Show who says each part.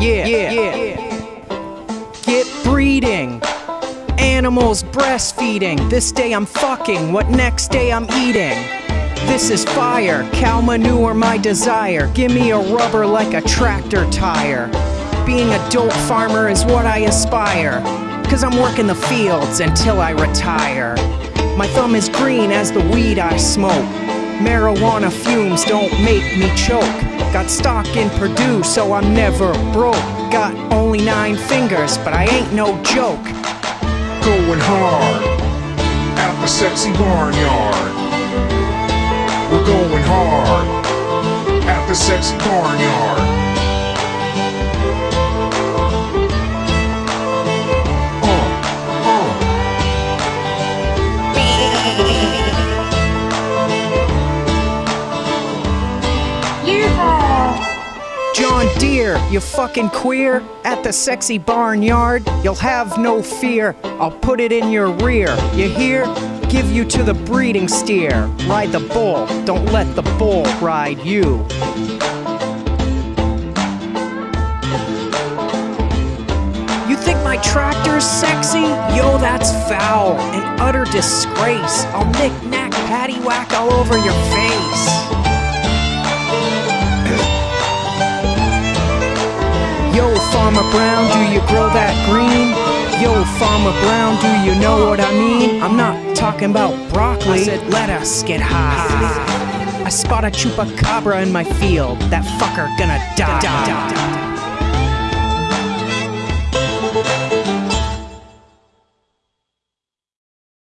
Speaker 1: Yeah, yeah, yeah. Get breeding. Animals breastfeeding. This day I'm fucking, what next day I'm eating. This is fire, cow manure my desire. Give me a rubber like a tractor tire. Being a dope farmer is what I aspire. Cause I'm working the fields until I retire. My thumb is green as the weed I smoke. Marijuana fumes don't make me choke. Got stock in Purdue, so I'm never broke. Got only nine fingers, but I ain't no joke.
Speaker 2: Going hard at the sexy barnyard. We're going hard at the sexy barnyard.
Speaker 1: John Deere, you fucking queer. At the sexy barnyard, you'll have no fear. I'll put it in your rear. You hear? Give you to the breeding steer. Ride the bull, don't let the bull ride you. You think my tractor's sexy? Yo, that's foul. An utter disgrace. I'll knick knack patty whack all over your face. Brown, do you grow that green? Yo, Farmer Brown, do you know what I mean? I'm not talking about broccoli. I said, let us get high. I spot a chupacabra in my field. That fucker gonna die.